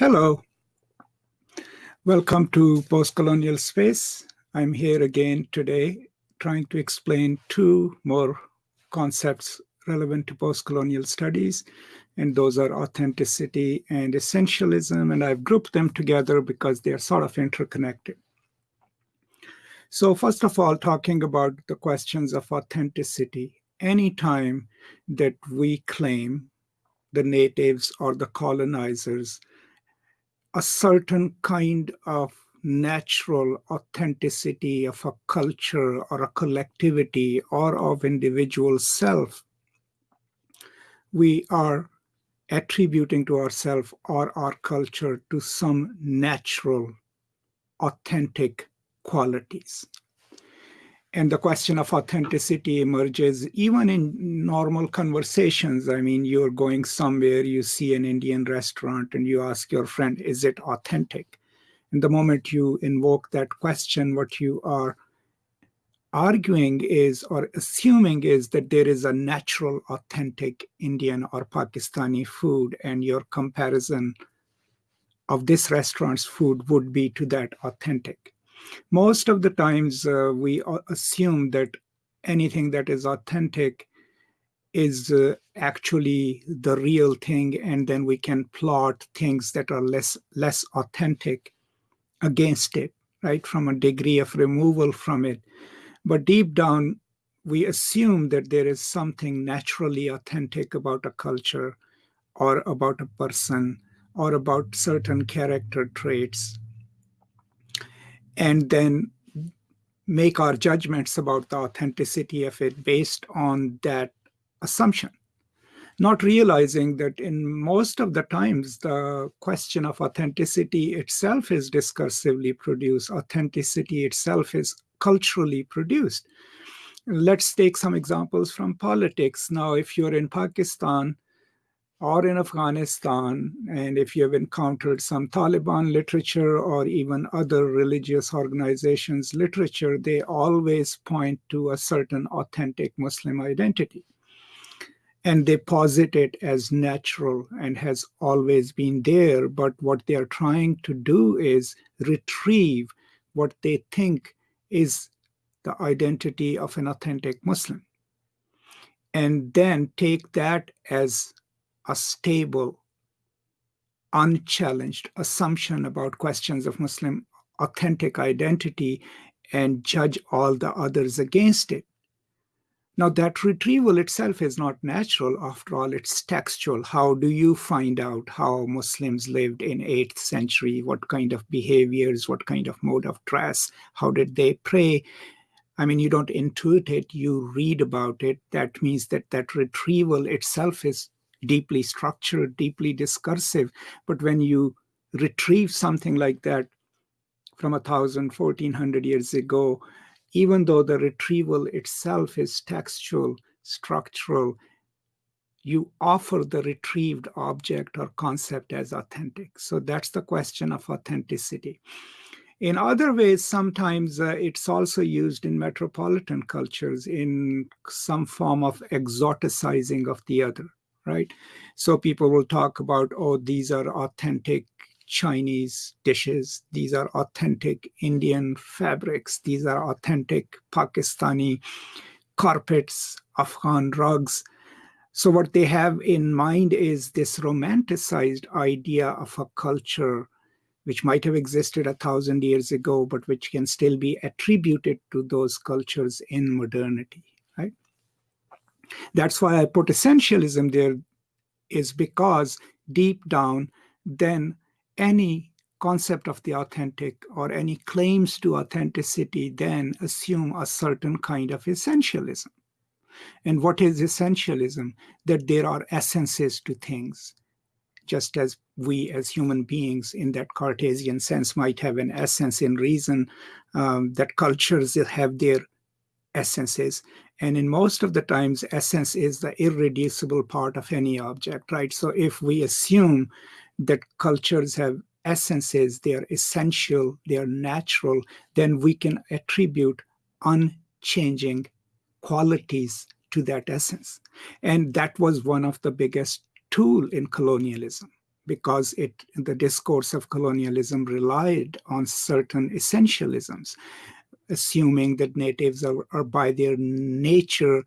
Hello. Welcome to Postcolonial Space. I'm here again today trying to explain two more concepts relevant to postcolonial studies, and those are authenticity and essentialism, and I've grouped them together because they're sort of interconnected. So first of all, talking about the questions of authenticity, anytime that we claim the natives or the colonizers a certain kind of natural authenticity of a culture or a collectivity or of individual self, we are attributing to ourselves or our culture to some natural, authentic qualities. And the question of authenticity emerges even in normal conversations. I mean, you're going somewhere, you see an Indian restaurant, and you ask your friend, is it authentic? And the moment you invoke that question, what you are arguing is or assuming is that there is a natural, authentic Indian or Pakistani food, and your comparison of this restaurant's food would be to that authentic. Most of the times uh, we assume that anything that is authentic is uh, actually the real thing and then we can plot things that are less less authentic against it right from a degree of removal from it. But deep down we assume that there is something naturally authentic about a culture or about a person or about certain character traits and then make our judgments about the authenticity of it based on that assumption. Not realizing that in most of the times the question of authenticity itself is discursively produced authenticity itself is culturally produced. Let's take some examples from politics. Now if you're in pakistan or in Afghanistan, and if you have encountered some Taliban literature or even other religious organizations' literature, they always point to a certain authentic Muslim identity. And they posit it as natural and has always been there. But what they are trying to do is retrieve what they think is the identity of an authentic Muslim. And then take that as a stable, unchallenged assumption about questions of Muslim authentic identity and judge all the others against it. Now, that retrieval itself is not natural. After all, it's textual. How do you find out how Muslims lived in 8th century? What kind of behaviors? What kind of mode of dress? How did they pray? I mean, you don't intuit it, you read about it. That means that that retrieval itself is deeply structured, deeply discursive. But when you retrieve something like that from a thousand, fourteen hundred years ago, even though the retrieval itself is textual, structural, you offer the retrieved object or concept as authentic. So that's the question of authenticity. In other ways, sometimes uh, it's also used in metropolitan cultures in some form of exoticizing of the other right? So people will talk about, oh, these are authentic Chinese dishes. These are authentic Indian fabrics. These are authentic Pakistani carpets, Afghan rugs. So what they have in mind is this romanticized idea of a culture which might have existed a thousand years ago, but which can still be attributed to those cultures in modernity? That's why I put essentialism there is because deep down, then any concept of the authentic or any claims to authenticity then assume a certain kind of essentialism. And what is essentialism? That there are essences to things, just as we as human beings in that Cartesian sense might have an essence in reason, um, that cultures have their essences. And in most of the times, essence is the irreducible part of any object, right? So if we assume that cultures have essences, they are essential, they are natural, then we can attribute unchanging qualities to that essence. And that was one of the biggest tool in colonialism, because it the discourse of colonialism relied on certain essentialisms, assuming that natives are, are by their nature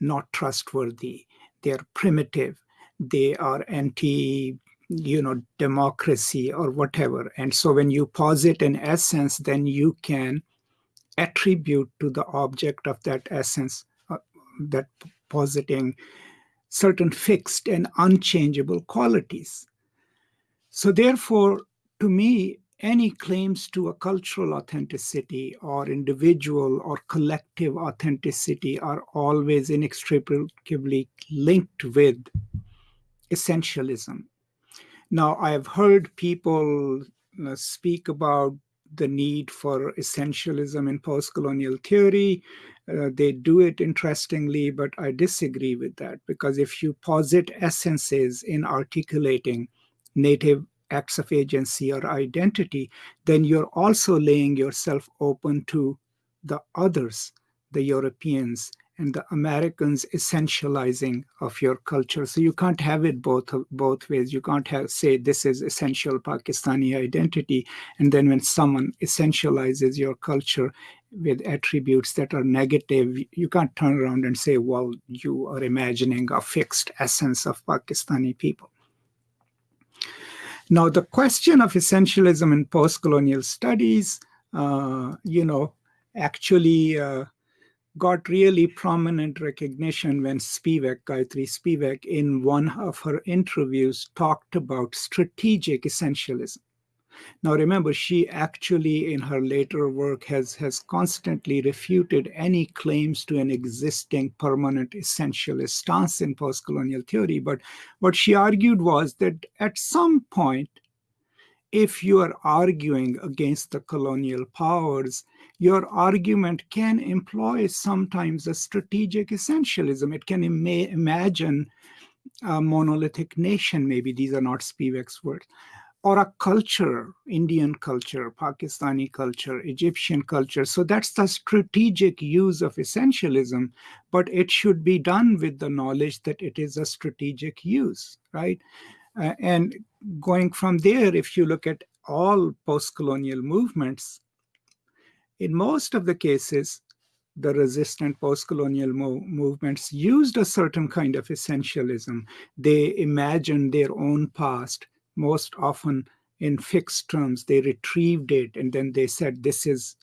not trustworthy, they're primitive, they are anti you know democracy or whatever. And so when you posit an essence then you can attribute to the object of that essence uh, that positing certain fixed and unchangeable qualities. So therefore to me any claims to a cultural authenticity or individual or collective authenticity are always inextricably linked with essentialism. Now, I've heard people uh, speak about the need for essentialism in post-colonial theory. Uh, they do it interestingly, but I disagree with that because if you posit essences in articulating native acts of agency or identity, then you're also laying yourself open to the others, the Europeans, and the Americans essentializing of your culture. So you can't have it both both ways. You can't have say this is essential Pakistani identity, and then when someone essentializes your culture with attributes that are negative, you can't turn around and say, well, you are imagining a fixed essence of Pakistani people. Now, the question of essentialism in post-colonial studies, uh, you know, actually uh, got really prominent recognition when Spivak, Gayatri Spivak, in one of her interviews talked about strategic essentialism. Now remember, she actually in her later work has, has constantly refuted any claims to an existing permanent essentialist stance in post-colonial theory. But what she argued was that at some point, if you are arguing against the colonial powers, your argument can employ sometimes a strategic essentialism. It can Im imagine a monolithic nation, maybe these are not Spivak's words, or a culture, Indian culture, Pakistani culture, Egyptian culture. So that's the strategic use of essentialism, but it should be done with the knowledge that it is a strategic use, right? Uh, and going from there, if you look at all post-colonial movements, in most of the cases, the resistant post-colonial mo movements used a certain kind of essentialism. They imagined their own past most often in fixed terms. They retrieved it and then they said, this is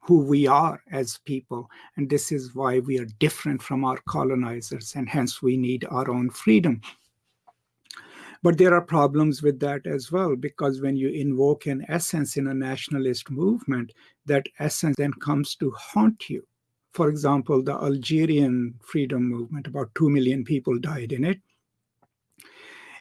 who we are as people. And this is why we are different from our colonizers. And hence we need our own freedom. But there are problems with that as well, because when you invoke an essence in a nationalist movement, that essence then comes to haunt you. For example, the Algerian freedom movement, about 2 million people died in it.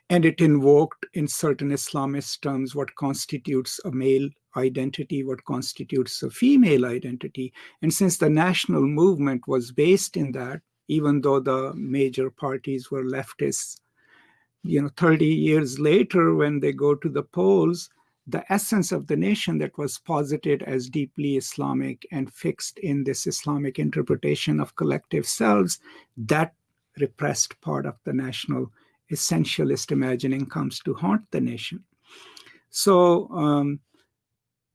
And it invoked in certain Islamist terms what constitutes a male identity, what constitutes a female identity. And since the national movement was based in that, even though the major parties were leftists, you know, 30 years later, when they go to the polls, the essence of the nation that was posited as deeply Islamic and fixed in this Islamic interpretation of collective selves, that repressed part of the national essentialist imagining comes to haunt the nation. So um,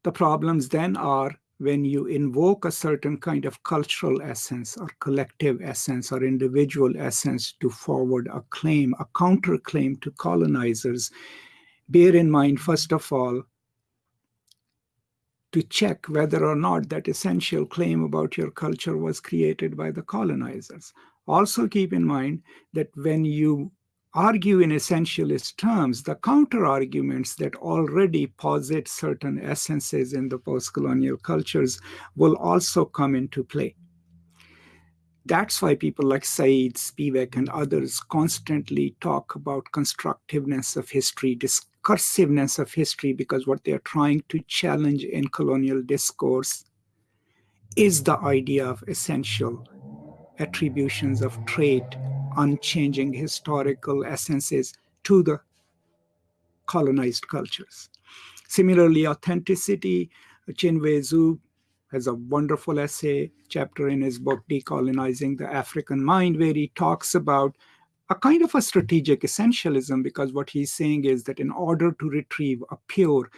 the problems then are when you invoke a certain kind of cultural essence or collective essence or individual essence to forward a claim, a counterclaim to colonizers, bear in mind, first of all, to check whether or not that essential claim about your culture was created by the colonizers. Also keep in mind that when you argue in essentialist terms, the counter-arguments that already posit certain essences in the post-colonial cultures will also come into play. That's why people like Said, Spivak, and others constantly talk about constructiveness of history, discursiveness of history, because what they're trying to challenge in colonial discourse is the idea of essential attributions of trait unchanging historical essences to the colonized cultures. Similarly, authenticity, Chinweizu has a wonderful essay chapter in his book, Decolonizing the African Mind, where he talks about a kind of a strategic essentialism because what he's saying is that in order to retrieve a pure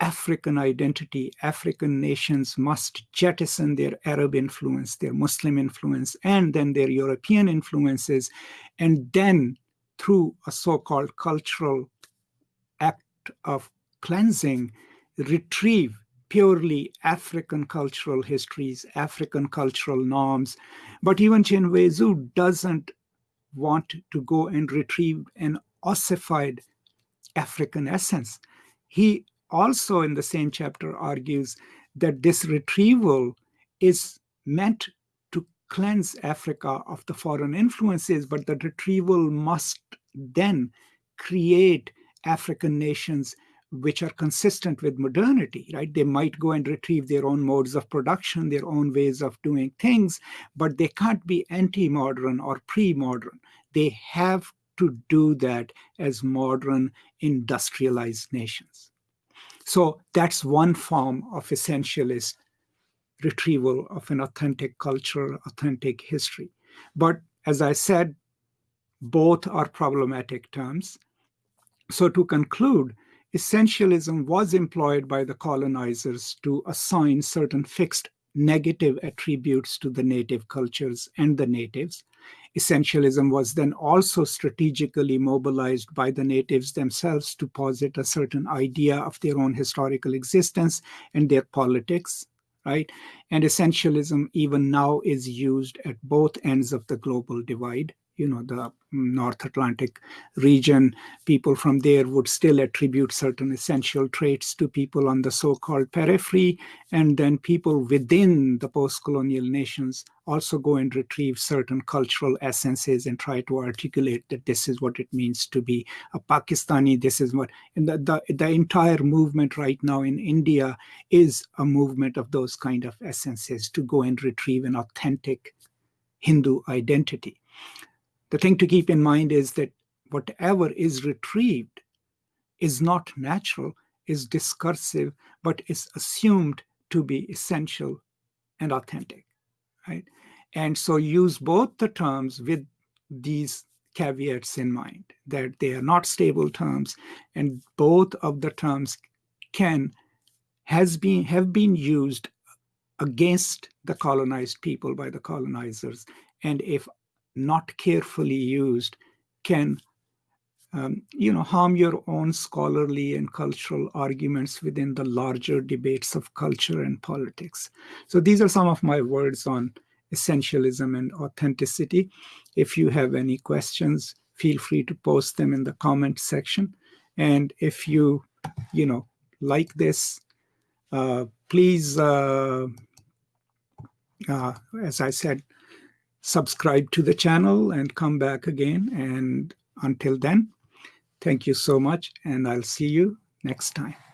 African identity, African nations must jettison their Arab influence, their Muslim influence, and then their European influences, and then through a so-called cultural act of cleansing, retrieve purely African cultural histories, African cultural norms. But even Chinweizu doesn't want to go and retrieve an ossified African essence. He also in the same chapter argues that this retrieval is meant to cleanse Africa of the foreign influences, but the retrieval must then create African nations which are consistent with modernity, right? They might go and retrieve their own modes of production, their own ways of doing things, but they can't be anti-modern or pre-modern. They have to do that as modern industrialized nations. So that's one form of essentialist retrieval of an authentic culture, authentic history. But as I said, both are problematic terms. So to conclude, essentialism was employed by the colonizers to assign certain fixed negative attributes to the native cultures and the natives. Essentialism was then also strategically mobilized by the natives themselves to posit a certain idea of their own historical existence and their politics, right? And essentialism even now is used at both ends of the global divide you know, the North Atlantic region, people from there would still attribute certain essential traits to people on the so-called periphery, and then people within the post-colonial nations also go and retrieve certain cultural essences and try to articulate that this is what it means to be a Pakistani, this is what, and the, the, the entire movement right now in India is a movement of those kind of essences to go and retrieve an authentic Hindu identity. The thing to keep in mind is that whatever is retrieved is not natural, is discursive, but is assumed to be essential and authentic, right? And so use both the terms with these caveats in mind, that they are not stable terms, and both of the terms can has been have been used against the colonized people by the colonizers. And if not carefully used can um, you know, harm your own scholarly and cultural arguments within the larger debates of culture and politics. So these are some of my words on essentialism and authenticity. If you have any questions, feel free to post them in the comment section. And if you, you know, like this, uh, please, uh, uh, as I said, subscribe to the channel and come back again. And until then, thank you so much, and I'll see you next time.